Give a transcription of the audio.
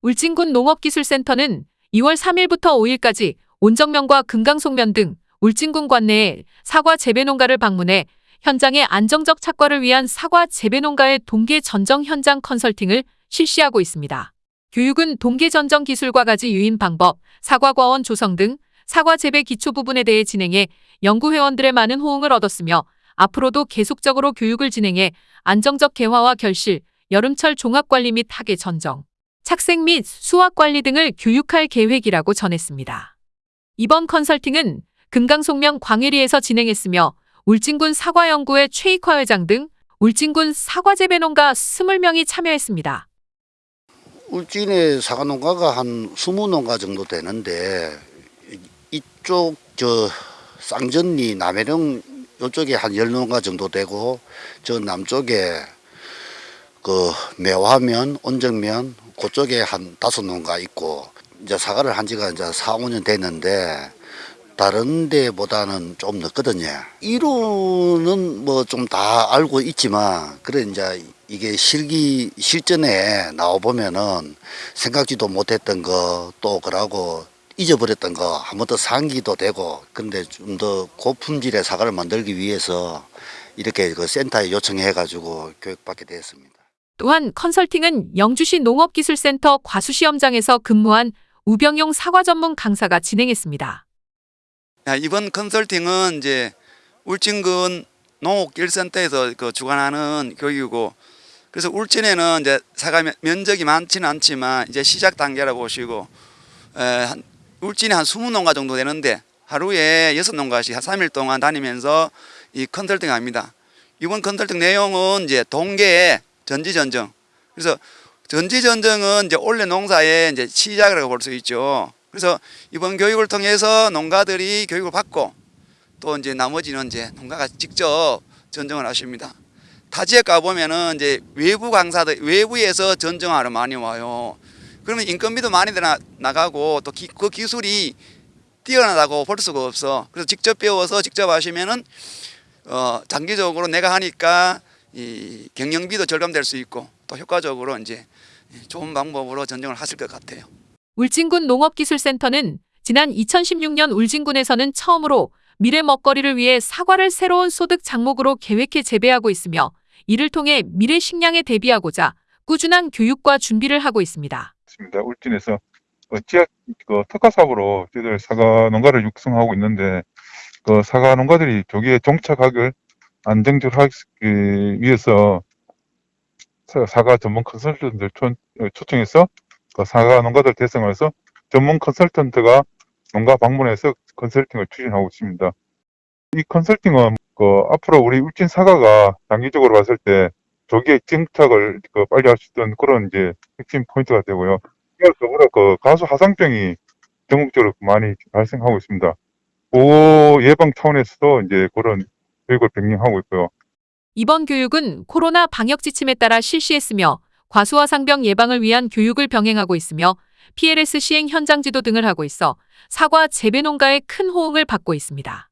울진군 농업기술센터는 2월 3일부터 5일까지 온정면과 금강송면 등 울진군 관내에 사과 재배 농가를 방문해 현장의 안정적 착과를 위한 사과 재배 농가의 동계 전정 현장 컨설팅을 실시하고 있습니다. 교육은 동계 전정 기술과 가지 유인 방법, 사과 과원 조성 등 사과 재배 기초 부분에 대해 진행해 연구회원들의 많은 호응을 얻었으며 앞으로도 계속적으로 교육을 진행해 안정적 개화와 결실, 여름철 종합관리 및 학예 전정, 착색 및 수확 관리 등을 교육할 계획이라고 전했습니다. 이번 컨설팅은 금강송명 광해리에서 진행했으며 울진군 사과연구회 최익화 회장 등 울진군 사과 재배 농가 20명이 참여했습니다. 울진의 사과 농가가 한 20농가 정도 되는데 이쪽 저 쌍전리 남해령 이쪽에 한 10농가 정도 되고 저 남쪽에 그 매화면, 온정면 그쪽에 한 다섯 농가 있고 이제 사과를 한 지가 이제 4, 5년 됐는데 다른 데보다는 좀 늦거든요. 이론은 뭐 좀 다 알고 있지만 그래 이제 이게 실기 실전에 나와 보면은 생각지도 못했던 거 또 그러고 잊어버렸던 거 한 번 더 상기도 되고 근데 좀 더 고품질의 사과를 만들기 위해서 이렇게 그 센터에 요청해 가지고 교육받게 되었습니다. 또한 컨설팅은 영주시 농업기술센터 과수시험장에서 근무한 우병용 사과 전문 강사가 진행했습니다. 야, 이번 컨설팅은 이제 울진군 농업길센터에서 그 주관하는 교육이고 그래서 울진에는 이제 사과 면- 면적이 많지는 않지만 이제 시작 단계라 보시고 에, 한, 울진에 한 20농가 정도 되는데 하루에 6농가씩 한 3일 동안 다니면서 이 컨설팅 합니다. 이번 컨설팅 내용은 이제 동계의 전지전정. 그래서 전지전정은 이제 올해 농사의 이제 시작이라고 볼 수 있죠. 그래서 이번 교육을 통해서 농가들이 교육을 받고 또 이제 나머지는 이제 농가가 직접 전정을 하십니다. 타 지역 가 보면은 이제 외부 강사들 외부에서 전정하러 많이 와요. 그러면 인건비도 많이 나가고 또 그 기술이 뛰어나다고 볼 수가 없어. 그래서 직접 배워서 직접 하시면은 어 장기적으로 내가 하니까 이 경영비도 절감될 수 있고 또 효과적으로 이제 좋은 방법으로 전정을 하실 것 같아요. 울진군 농업기술센터는 지난 2016년 울진군에서는 처음으로 미래 먹거리를 위해 사과를 새로운 소득 작목으로 계획해 재배하고 있으며 이를 통해 미래 식량에 대비하고자 꾸준한 교육과 준비를 하고 있습니다. 있습니다. 울진에서 그 지역 그 특화 사업으로 저희들 사과 농가를 육성하고 있는데 그 사과 농가들이 조기에 종착하길 안정적으로 하기 위해서 사- 사과 전문 컨설턴트를 초, 어, 초청해서 그 사과 농가들 대상해서 전문 컨설턴트가 농가 방문해서 컨설팅을 추진하고 있습니다. 이 컨설팅은 그 앞으로 우리 울진 사과가 장기적으로 봤을 때 조기에 정착을 그 빨리 할 수 있던 그런 이제 핵심 포인트가 되고요. 더불어 그 가수 하상병이 전국적으로 많이 발생하고 있습니다. 보호 예방 차원에서도 이제 그런 교육을 병행하고 있고요. 이번 교육은 코로나 방역 지침에 따라 실시했으며 과수와 상병 예방을 위한 교육을 병행하고 있으며 PLS 시행 현장 지도 등을 하고 있어 사과 재배 농가의 큰 호응을 받고 있습니다.